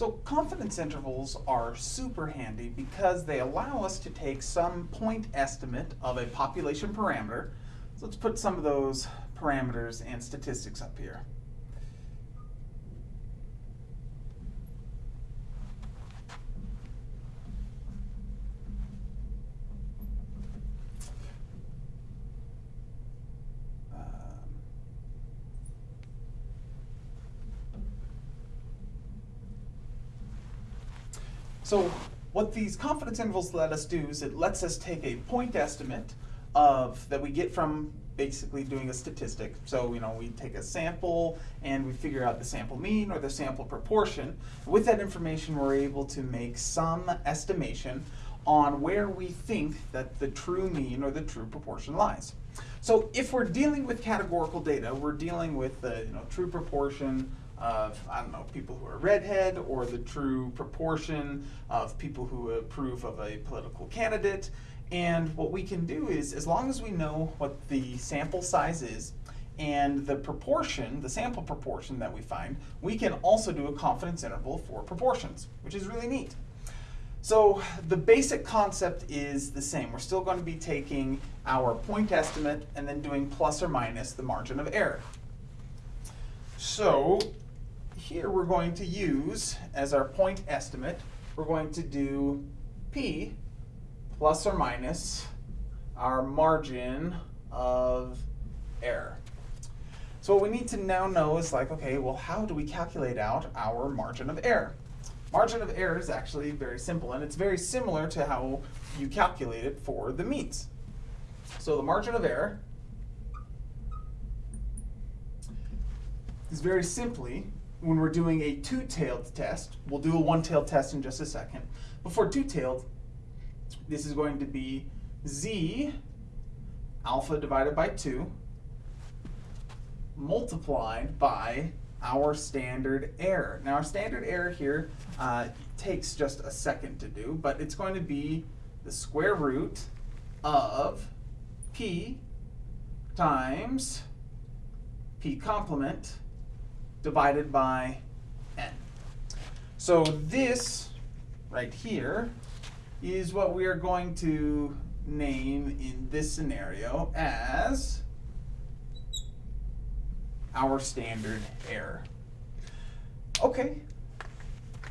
So confidence intervals are super handy because they allow us to take some point estimate of a population parameter. So let's put some of those parameters and statistics up here. So what these confidence intervals let us do is it lets us take a point estimate of that we get from basically doing a statistic. So you know we take a sample and we figure out the sample mean or the sample proportion. With that information, we're able to make some estimation on where we think that the true mean or the true proportion lies. So if we're dealing with categorical data, we're dealing with the you know, true proportion of, I don't know, people who are redhead or the true proportion of people who approve of a political candidate. And what we can do is, as long as we know what the sample size is and the proportion, the sample proportion that we find, we can also do a confidence interval for proportions, which is really neat. So the basic concept is the same. We're still going to be taking our point estimate and then doing plus or minus the margin of error. So here we're going to use, as our point estimate, we're going to do P plus or minus our margin of error. So what we need to now know is like, okay, well, how do we calculate out our margin of error? Margin of error is actually very simple, and it's very similar to how you calculate it for the means. So the margin of error is very simply, when we're doing a two-tailed test, we'll do a one-tailed test in just a second. Before two-tailed, this is going to be z alpha divided by 2 multiplied by our standard error. Now our standard error here uh, takes just a second to do, but it's going to be the square root of p times p complement divided by n. So this right here is what we are going to name in this scenario as our standard error. Okay,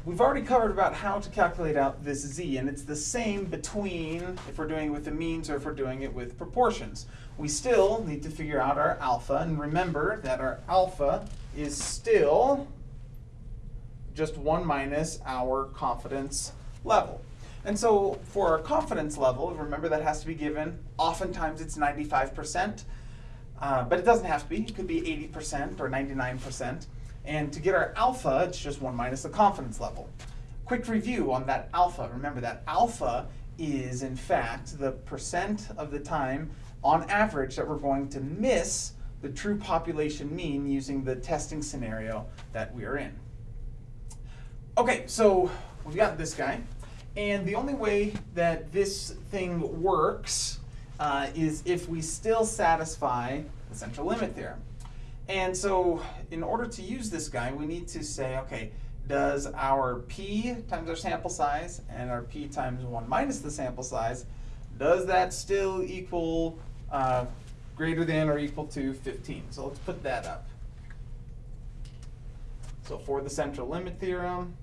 we've already covered about how to calculate out this z, and it's the same between if we're doing it with the means or if we're doing it with proportions. We still need to figure out our alpha, and remember that our alpha is still just 1 minus our confidence level. And so for our confidence level, remember that has to be given, oftentimes it's 95%. Uh, but it doesn't have to be. It could be 80% or 99%. And to get our alpha, it's just 1 minus the confidence level. Quick review on that alpha. Remember that alpha is, in fact, the percent of the time, on average, that we're going to miss the true population mean using the testing scenario that we are in. Okay, so we've got this guy. And the only way that this thing works uh, is if we still satisfy the central limit theorem. And so in order to use this guy, we need to say, okay, does our p times our sample size and our p times 1 minus the sample size, does that still equal uh, greater than or equal to 15? So let's put that up. So for the central limit theorem,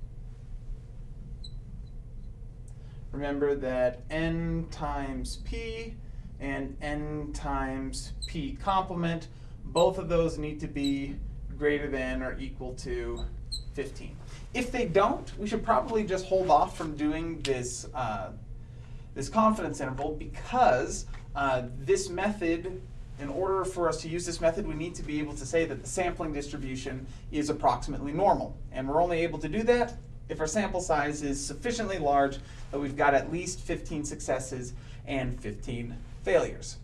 remember that n times p and n times p complement. Both of those need to be greater than or equal to 15. If they don't, we should probably just hold off from doing this, uh, this confidence interval because uh, this method, in order for us to use this method, we need to be able to say that the sampling distribution is approximately normal. And we're only able to do that if our sample size is sufficiently large that we've got at least 15 successes and 15 failures.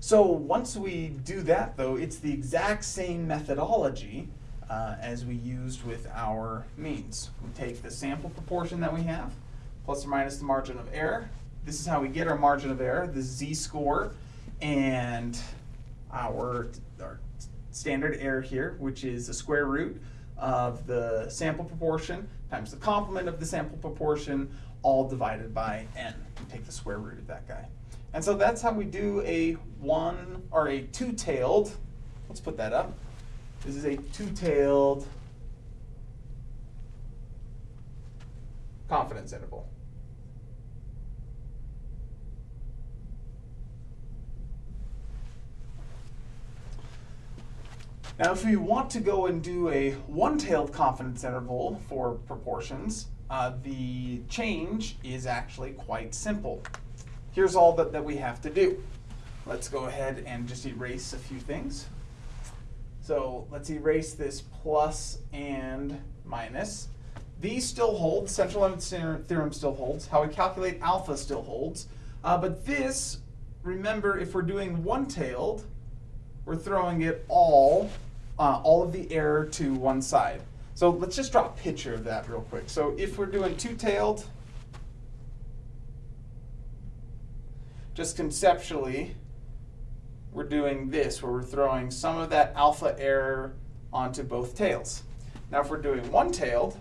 So once we do that, though, it's the exact same methodology uh, as we used with our means. We take the sample proportion that we have, plus or minus the margin of error. This is how we get our margin of error, the z-score, and our, our standard error here, which is the square root of the sample proportion times the complement of the sample proportion, all divided by n. You take the square root of that guy. And so that's how we do a one or a two-tailed, let's put that up. This is a two-tailed confidence interval. Now, if we want to go and do a one-tailed confidence interval for proportions, uh, the change is actually quite simple. Here's all that, that we have to do. Let's go ahead and just erase a few things. So let's erase this plus and minus. These still hold, central limit theorem still holds, how we calculate alpha still holds. Uh, but this, remember, if we're doing one-tailed, we're throwing it all, uh, all of the error to one side. So let's just draw a picture of that real quick. So if we're doing two-tailed, just conceptually, we're doing this, where we're throwing some of that alpha error onto both tails. Now if we're doing one-tailed,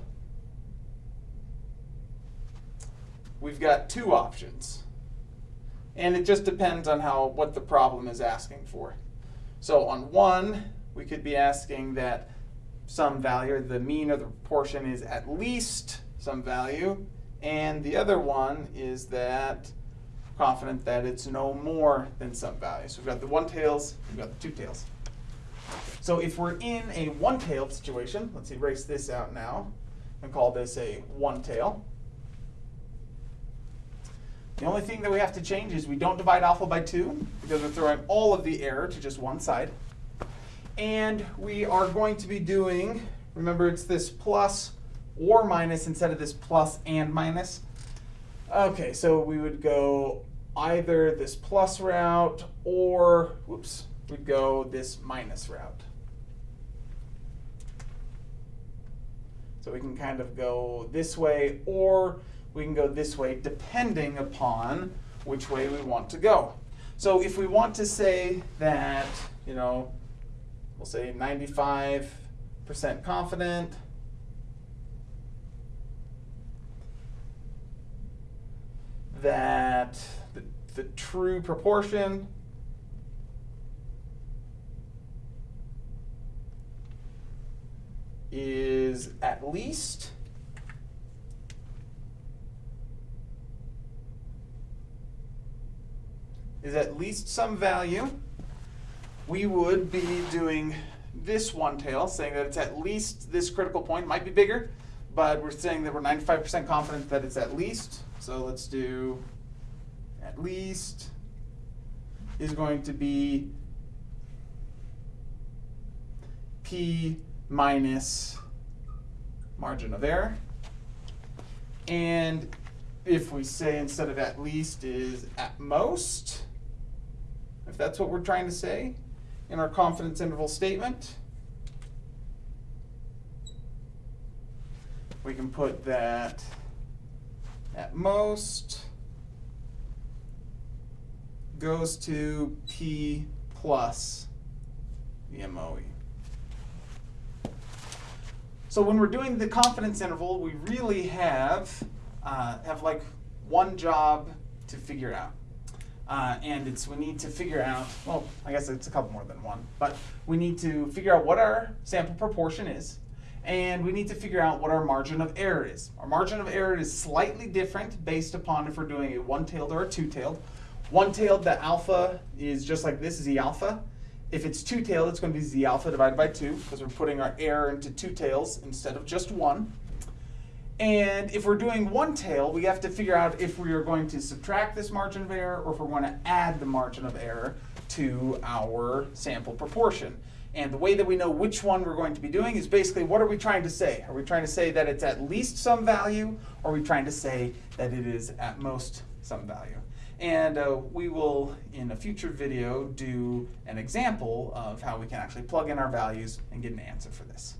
we've got two options. And it just depends on how what the problem is asking for. So on one, we could be asking that some value, the mean of the proportion is at least some value, and the other one is that confident that it's no more than some value. So we've got the one tails, we've got the two tails. So if we're in a one-tailed situation, let's erase this out now and call this a one tail. The only thing that we have to change is we don't divide alpha by 2 because we're throwing all of the error to just one side. And we are going to be doing, remember it's this plus or minus instead of this plus and minus. Okay, so we would go either this plus route or, whoops, we'd go this minus route. So we can kind of go this way or we can go this way depending upon which way we want to go. So if we want to say that, you know, we'll say 95% confident, that the, the true proportion is at least is at least some value, we would be doing this one tail, saying that it's at least this critical point, might be bigger, but we're saying that we're 95% confident that it's at least. So let's do at least is going to be p minus margin of error. And if we say instead of at least is at most, if that's what we're trying to say in our confidence interval statement. We can put that at most goes to P plus the MOE. So when we're doing the confidence interval, we really have, uh, have like one job to figure out. Uh, and it's we need to figure out, well, I guess it's a couple more than one, but we need to figure out what our sample proportion is, and we need to figure out what our margin of error is. Our margin of error is slightly different based upon if we're doing a one-tailed or a two-tailed. One-tailed, the alpha is just like this, Z alpha. If it's two-tailed, it's going to be Z alpha divided by 2, because we're putting our error into two tails instead of just one. And if we're doing one tail, we have to figure out if we are going to subtract this margin of error or if we're going to add the margin of error to our sample proportion. And the way that we know which one we're going to be doing is basically what are we trying to say? Are we trying to say that it's at least some value or are we trying to say that it is at most some value? And uh, we will, in a future video, do an example of how we can actually plug in our values and get an answer for this.